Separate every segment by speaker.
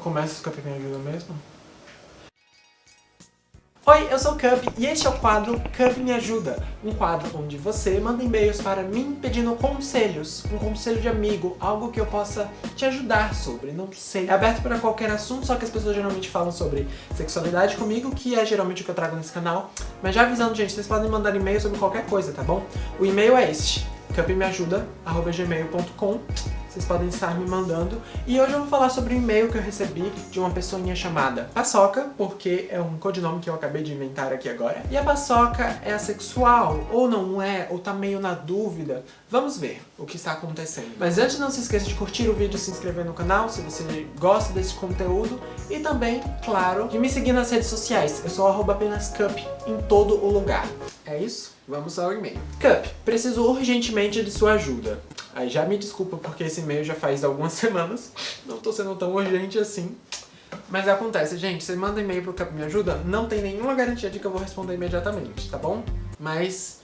Speaker 1: começo o Cup Ajuda mesmo? Oi, eu sou o Cup e este é o quadro Cup Me Ajuda, um quadro onde você manda e-mails para mim pedindo conselhos, um conselho de amigo, algo que eu possa te ajudar sobre, não sei. É aberto para qualquer assunto, só que as pessoas geralmente falam sobre sexualidade comigo, que é geralmente o que eu trago nesse canal. Mas já avisando, gente, vocês podem mandar e-mail sobre qualquer coisa, tá bom? O e-mail é este, cupmeajuda.gmail.com vocês podem estar me mandando. E hoje eu vou falar sobre um e-mail que eu recebi de uma pessoinha chamada Paçoca, porque é um codinome que eu acabei de inventar aqui agora. E a Paçoca é assexual, ou não é, ou tá meio na dúvida. Vamos ver o que está acontecendo. Mas antes não se esqueça de curtir o vídeo, se inscrever no canal, se você gosta desse conteúdo. E também, claro, de me seguir nas redes sociais. Eu sou arroba apenas cup em todo o lugar. É isso? Vamos ao e-mail. Cup, preciso urgentemente de sua ajuda. Aí já me desculpa porque esse e-mail já faz algumas semanas, não tô sendo tão urgente assim. Mas acontece, gente, você manda e-mail pro Cup Me Ajuda, não tem nenhuma garantia de que eu vou responder imediatamente, tá bom? Mas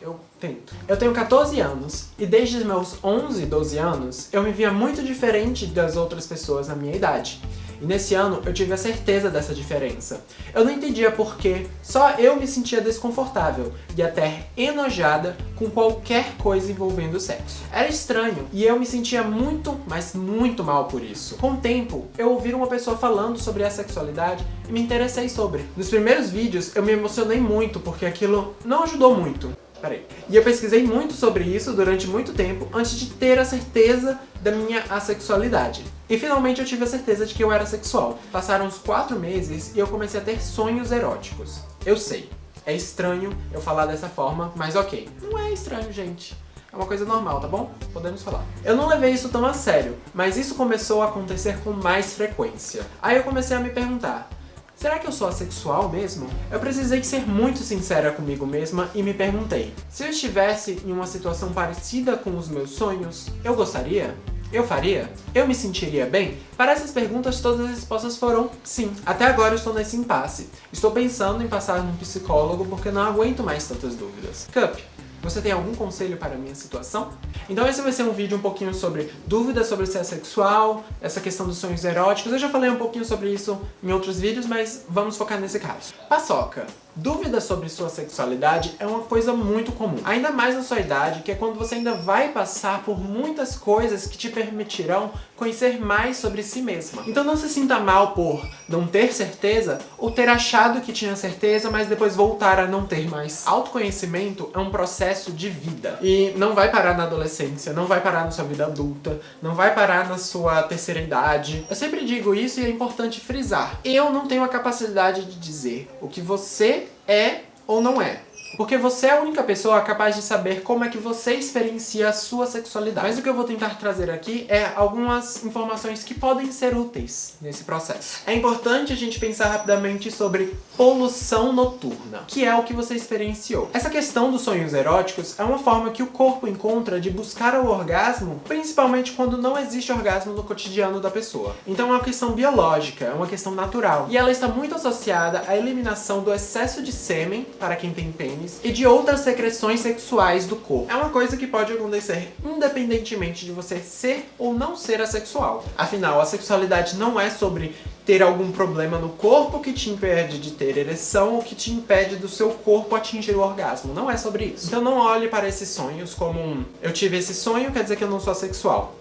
Speaker 1: eu tento. Eu tenho 14 anos, e desde os meus 11, 12 anos, eu me via muito diferente das outras pessoas na minha idade. E nesse ano eu tive a certeza dessa diferença. Eu não entendia por que só eu me sentia desconfortável e até enojada com qualquer coisa envolvendo sexo. Era estranho e eu me sentia muito, mas muito mal por isso. Com o tempo, eu ouvi uma pessoa falando sobre a sexualidade e me interessei sobre. Nos primeiros vídeos eu me emocionei muito porque aquilo não ajudou muito. Peraí. E eu pesquisei muito sobre isso durante muito tempo antes de ter a certeza da minha assexualidade. E finalmente eu tive a certeza de que eu era sexual. Passaram uns 4 meses e eu comecei a ter sonhos eróticos. Eu sei, é estranho eu falar dessa forma, mas ok. Não é estranho, gente. É uma coisa normal, tá bom? Podemos falar. Eu não levei isso tão a sério, mas isso começou a acontecer com mais frequência. Aí eu comecei a me perguntar, Será que eu sou assexual mesmo? Eu precisei ser muito sincera comigo mesma e me perguntei, se eu estivesse em uma situação parecida com os meus sonhos, eu gostaria? Eu faria? Eu me sentiria bem? Para essas perguntas, todas as respostas foram sim. Até agora eu estou nesse impasse. Estou pensando em passar num psicólogo porque não aguento mais tantas dúvidas. Cup, você tem algum conselho para a minha situação? Então esse vai ser um vídeo um pouquinho sobre dúvidas sobre ser sexual, essa questão dos sonhos eróticos. Eu já falei um pouquinho sobre isso em outros vídeos, mas vamos focar nesse caso. Paçoca. Dúvidas sobre sua sexualidade é uma coisa muito comum, ainda mais na sua idade, que é quando você ainda vai passar por muitas coisas que te permitirão conhecer mais sobre si mesma. Então não se sinta mal por não ter certeza ou ter achado que tinha certeza, mas depois voltar a não ter mais. Autoconhecimento é um processo de vida e não vai parar na adolescência, não vai parar na sua vida adulta, não vai parar na sua terceira idade. Eu sempre digo isso e é importante frisar. Eu não tenho a capacidade de dizer o que você é ou não é. Porque você é a única pessoa capaz de saber como é que você experiencia a sua sexualidade. Mas o que eu vou tentar trazer aqui é algumas informações que podem ser úteis nesse processo. É importante a gente pensar rapidamente sobre poluição noturna, que é o que você experienciou. Essa questão dos sonhos eróticos é uma forma que o corpo encontra de buscar o orgasmo, principalmente quando não existe orgasmo no cotidiano da pessoa. Então é uma questão biológica, é uma questão natural. E ela está muito associada à eliminação do excesso de sêmen, para quem tem pênis, e de outras secreções sexuais do corpo. É uma coisa que pode acontecer independentemente de você ser ou não ser assexual. Afinal, a sexualidade não é sobre ter algum problema no corpo que te impede de ter ereção ou que te impede do seu corpo atingir o orgasmo. Não é sobre isso. Então não olhe para esses sonhos como um eu tive esse sonho, quer dizer que eu não sou assexual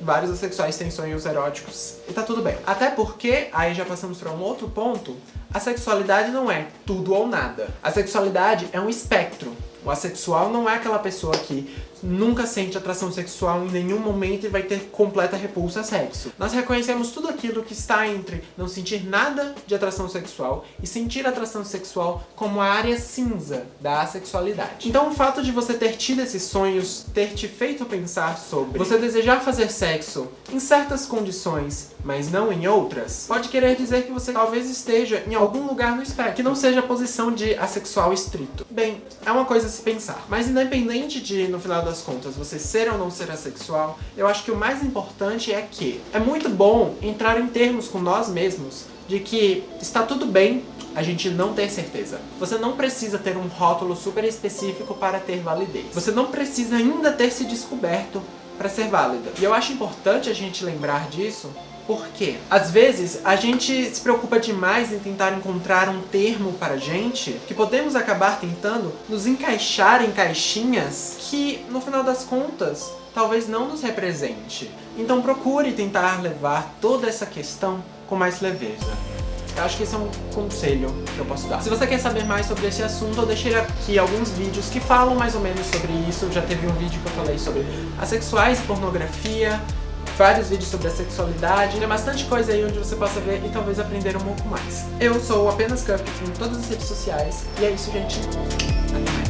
Speaker 1: vários assexuais têm sonhos eróticos e tá tudo bem. Até porque, aí já passamos para um outro ponto, a sexualidade não é tudo ou nada. A sexualidade é um espectro. O assexual não é aquela pessoa que nunca sente atração sexual em nenhum momento e vai ter completa repulsa a sexo. Nós reconhecemos tudo aquilo que está entre não sentir nada de atração sexual e sentir atração sexual como a área cinza da assexualidade. Então o fato de você ter tido esses sonhos, ter te feito pensar sobre você desejar fazer sexo em certas condições, mas não em outras, pode querer dizer que você talvez esteja em algum lugar no espectro, que não seja a posição de assexual estrito. Bem, é uma coisa a se pensar. Mas independente de, no final das contas, você ser ou não ser assexual, eu acho que o mais importante é que é muito bom entrar em termos com nós mesmos de que está tudo bem a gente não ter certeza. Você não precisa ter um rótulo super específico para ter validez. Você não precisa ainda ter se descoberto para ser válida. E eu acho importante a gente lembrar disso Por quê? Às vezes, a gente se preocupa demais em tentar encontrar um termo para gente, que podemos acabar tentando nos encaixar em caixinhas que, no final das contas, talvez não nos represente. Então procure tentar levar toda essa questão com mais leveza. Eu acho que esse é um conselho que eu posso dar. Se você quer saber mais sobre esse assunto, eu deixei aqui alguns vídeos que falam mais ou menos sobre isso. Já teve um vídeo que eu falei sobre assexuais pornografia, vários vídeos sobre a sexualidade, tem bastante coisa aí onde você possa ver e talvez aprender um pouco mais. Eu sou apenas Cup em todas as redes sociais, e é isso, gente. Até mais.